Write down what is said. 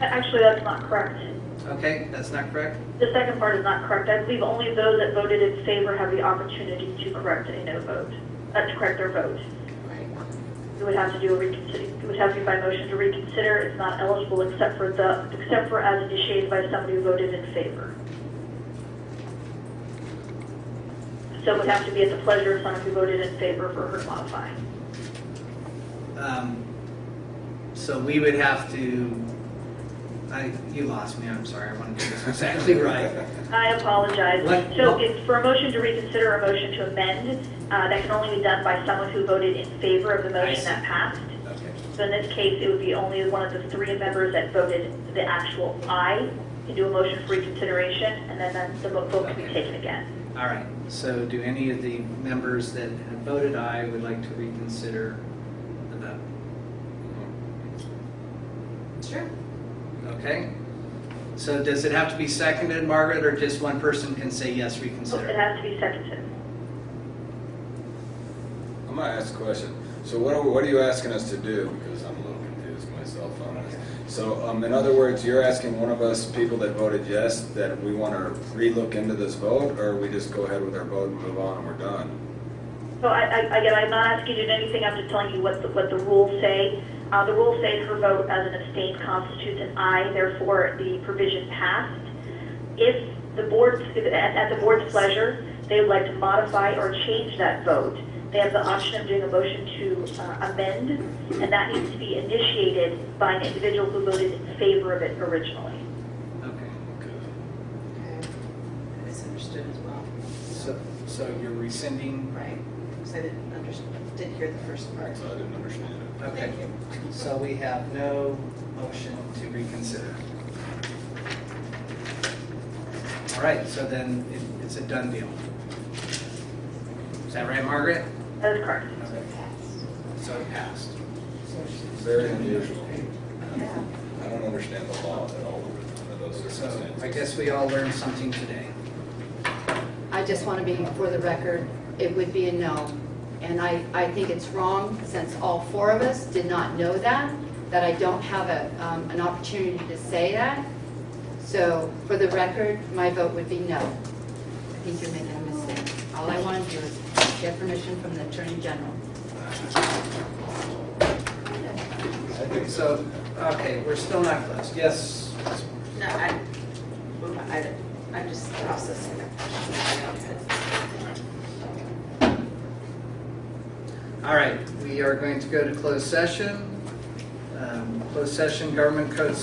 Actually, that's not correct. Okay, that's not correct? The second part is not correct. I believe only those that voted in favor have the opportunity to correct a no vote, uh, to correct their vote. Right. You would have to do a reconsider, It would have to be by motion to reconsider. It's not eligible except for the, except for as initiated by somebody who voted in favor. So it would have to be at the pleasure of someone who voted in favor for her to modify. Um, So we would have to, I, you lost me, I'm sorry, I want to get this exactly right. I apologize. What- So what- it's for a motion to reconsider, a motion to amend, uh, that can only be done by someone who voted in favor of the motion that passed. Okay. So in this case, it would be only one of the three members that voted the actual aye can do a motion for reconsideration, and then then the vote vote can be taken again. All right, so do any of the members that have voted aye would like to reconsider the vote? Sure. Okay? So does it have to be seconded, Margaret, or just one person can say yes, reconsider? It has to be seconded. I'm gonna ask a question. So what are, what are you asking us to do? Because I'm a little confused myself on this. So, um, in other words, you're asking one of us, people that voted yes, that we want to relook into this vote, or we just go ahead with our vote and move on and we're done? So I, I, again, I'm not asking you to do anything, I'm just telling you what the, what the rules say. Uh, the rules say her vote as an abstain constitutes an aye, therefore the provision passed. If the board, at, at the board's pleasure, they would like to modify or change that vote, they have the option of doing a motion to uh, amend, and that needs to be initiated by an individual who voted in favor of it originally. Okay, Good. Okay. I misunderstood as well. so, so you're rescinding? Right. Because I didn't understand, didn't hear the first part. So I didn't understand it. Okay, Thank you. so we have no motion to reconsider. All right, so then it- it's a done deal. Is that right, Margaret? That is correct. So it passed. Very unusual. Yeah. I don't understand the law at all under those So. I guess we all learned something today. I just want to be, for the record, it would be a no. And I, I think it's wrong, since all four of us did not know that, that I don't have a, um, an opportunity to say that. So, for the record, my vote would be no. I think you're making a mistake. All I want to do is get permission from the Attorney General. I think So, okay, we're still not closed. Yes? No, I, I, I'm just processing it. All right, we are going to go to closed session. Um, Closed session, government code